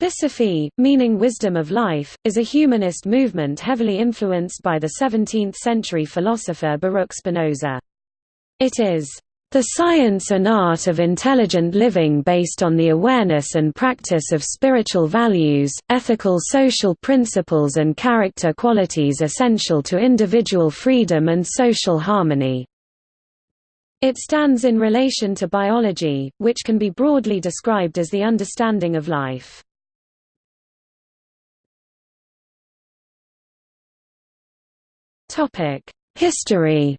Biosophie, meaning wisdom of life, is a humanist movement heavily influenced by the 17th-century philosopher Baruch Spinoza. It is the science and art of intelligent living based on the awareness and practice of spiritual values, ethical social principles and character qualities essential to individual freedom and social harmony. It stands in relation to biology, which can be broadly described as the understanding of life. History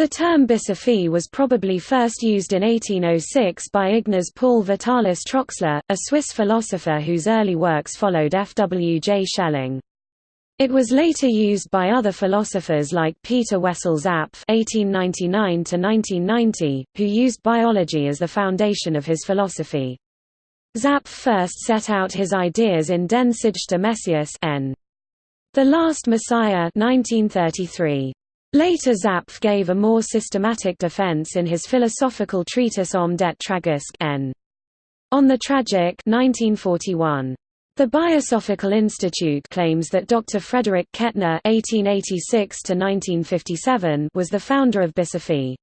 The term biosophie was probably first used in 1806 by Ignaz Paul Vitalis Troxler, a Swiss philosopher whose early works followed F. W. J. Schelling. It was later used by other philosophers like Peter Wessel Zapffe (1899–1990), who used biology as the foundation of his philosophy. Zapffe first set out his ideas in Den sidste Messias n. The Last Messiah 1933. Later Zapffe gave a more systematic defense in his philosophical treatise Om det Tragisk n. On the Tragic 1941. The Biosophical Institute claims that Dr. Frederick Kettner (1886–1957) was the founder of Biosophie.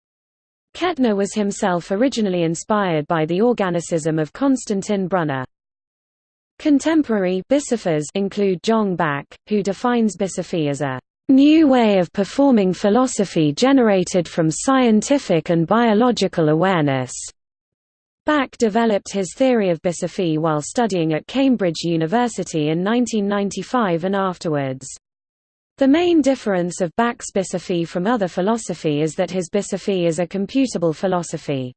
Kettner was himself originally inspired by the organicism of Konstantin Brunner. Contemporary biosophers include Jong Bak, who defines biosophie as a new way of performing philosophy generated from scientific and biological awareness. Bak developed his theory of biosophie while studying at Cambridge University in 1995 and afterwards. The main difference of Bak's biosophie from other philosophy is that his biosophie is a computable philosophy.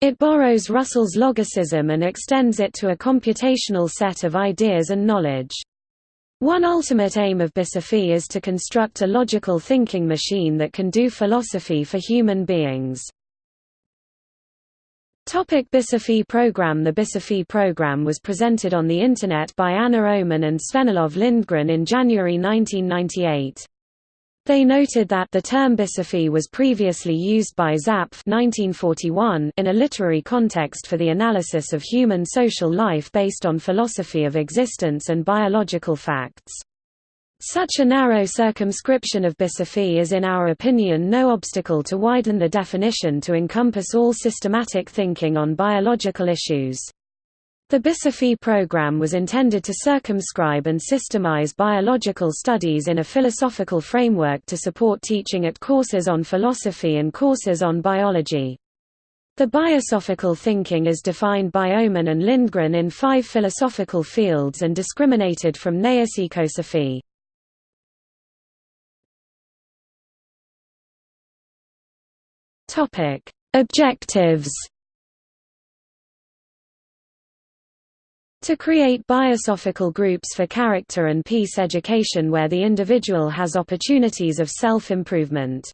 It borrows Russell's logicism and extends it to a computational set of ideas and knowledge. One ultimate aim of biosophie is to construct a logical thinking machine that can do philosophy for human beings. Topic biosophie program The biosophie program was presented on the Internet by Anna Ohman and Sven-Olov Lindgren in January 1998. They noted that the term biosophie was previously used by Zapffe 1941 in a literary context for the analysis of human social life based on philosophy of existence and biological facts. Such a narrow circumscription of biosophie is in our opinion no obstacle to widen the definition to encompass all systematic thinking on biological issues. The biosophie program was intended to circumscribe and systemize biological studies in a philosophical framework to support teaching at courses on philosophy and courses on biology. The biosophical thinking is defined by Ohman and Lindgren in five philosophical fields and discriminated from Naess' ecosophy. Topic: Objectives. To create biosophical groups for character and peace education where the individual has opportunities of self-improvement.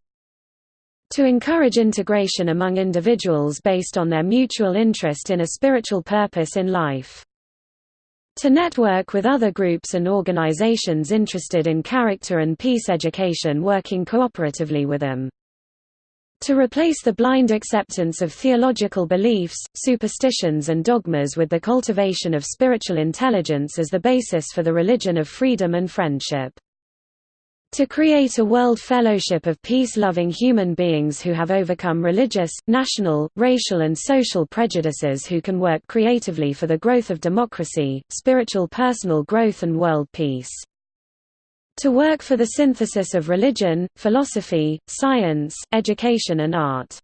To encourage integration among individuals based on their mutual interest in a spiritual purpose in life. To network with other groups and organizations interested in character and peace education working cooperatively with them. To replace the blind acceptance of theological beliefs, superstitions and dogmas with the cultivation of spiritual intelligence as the basis for the religion of freedom and friendship. To create a world fellowship of peace-loving human beings who have overcome religious, national, racial and social prejudices who can work creatively for the growth of democracy, spiritual personal growth and world peace to work for the synthesis of religion, philosophy, science, education and art.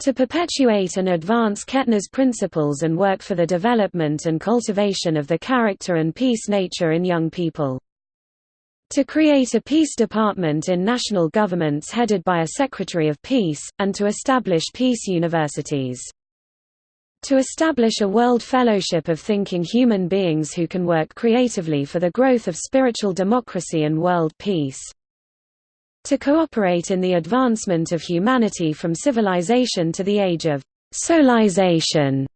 To perpetuate and advance Kettner's principles and work for the development and cultivation of the character and peace nature in young people. To create a peace department in national governments headed by a Secretary of Peace, and to establish peace universities to establish a world fellowship of thinking human beings who can work creatively for the growth of spiritual democracy and world peace. To cooperate in the advancement of humanity from civilization to the age of soulization.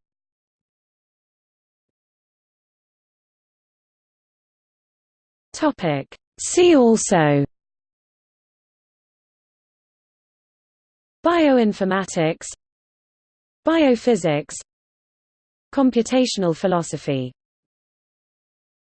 See also Bioinformatics Biophysics Computational philosophy